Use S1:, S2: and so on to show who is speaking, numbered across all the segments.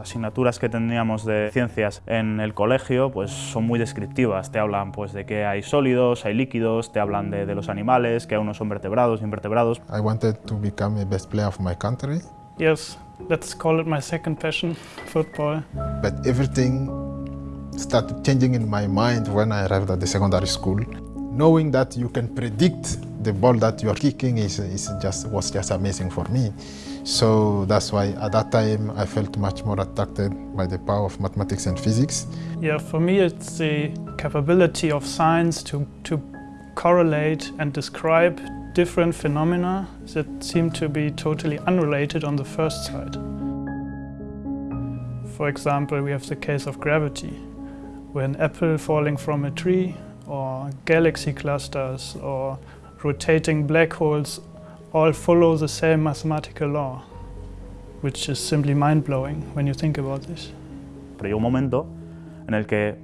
S1: asignaturas que teníamos de ciencias en el colegio pues son muy descriptivas. Te hablan pues de que hay sólidos, hay líquidos, te hablan de, de los animales, que unos son vertebrados, invertebrados.
S2: I wanted to become the best player of my country.
S3: Yes, let's call it my second passion, football.
S2: But everything started changing in my mind when I arrived at the secondary school. Knowing that you can predict the ball that you are kicking is, is just, was just amazing for me. So that's why at that time I felt much more attracted by the power of mathematics and physics.
S3: Yeah, for me it's the capability of science to, to correlate and describe different phenomena that seem to be totally unrelated on the first sight. For example, we have the case of gravity, where an apple falling from a tree, or galaxy clusters, or rotating black holes all follow the same mathematical law, which is simply mind-blowing when you think about this.
S1: Pero llegó un momento en el que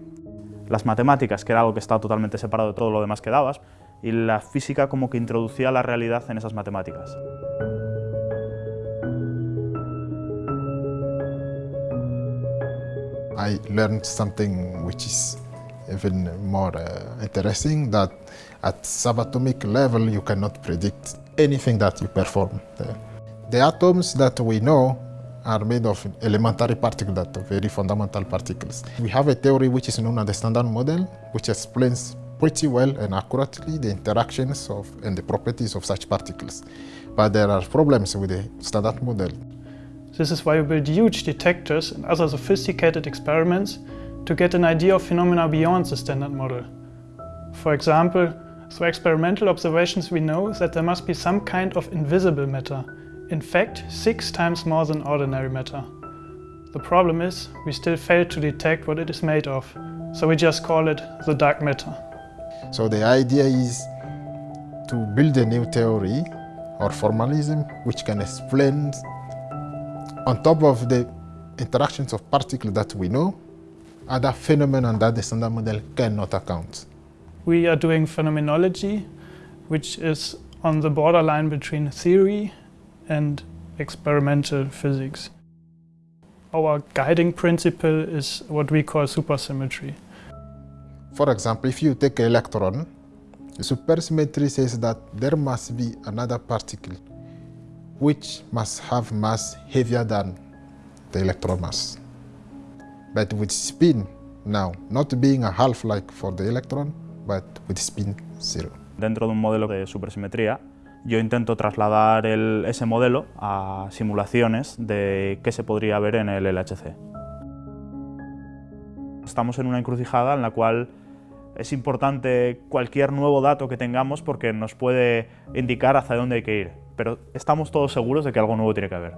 S1: las matemáticas, que era algo que estaba totalmente separado de todo lo demás que dabas, y la física como que introducía la realidad en esas matemáticas.
S2: I learned something which is even more uh, interesting, that at subatomic level you cannot predict anything that you perform. The, the atoms that we know are made of elementary particles, very fundamental particles. We have a theory which is known as the Standard Model, which explains pretty well and accurately the interactions of and the properties of such particles. But there are problems with the Standard Model.
S3: This is why we build huge detectors and other sophisticated experiments to get an idea of phenomena beyond the Standard Model. For example, through experimental observations we know that there must be some kind of invisible matter, in fact six times more than ordinary matter. The problem is, we still fail to detect what it is made of, so we just call it the dark matter.
S2: So the idea is to build a new theory or formalism which can explain on top of the interactions of particles that we know, other phenomena that the standard model cannot account.
S3: We are doing phenomenology, which is on the borderline between theory and experimental physics. Our guiding principle is what we call supersymmetry.
S2: For example, if you take an electron, the supersymmetry says that there must be another particle which must have mass heavier than the electron mass. But with spin now, not being a half-like for the electron, but with spin zero.
S1: Dentro de un modelo de supersimetría, yo intento trasladar el, ese modelo a simulaciones de qué se podría ver en el LHC. Estamos en una encrucijada en la cual es importante cualquier nuevo dato que tengamos porque nos puede indicar hacia dónde hay que ir, pero estamos todos seguros de que algo nuevo tiene que haber.